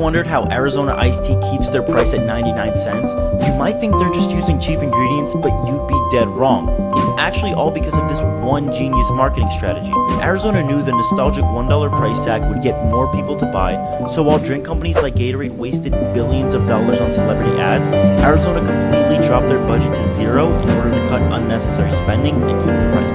wondered how Arizona iced tea keeps their price at 99 cents? You might think they're just using cheap ingredients, but you'd be dead wrong. It's actually all because of this one genius marketing strategy. Arizona knew the nostalgic $1 price tag would get more people to buy, so while drink companies like Gatorade wasted billions of dollars on celebrity ads, Arizona completely dropped their budget to zero in order to cut unnecessary spending and keep the price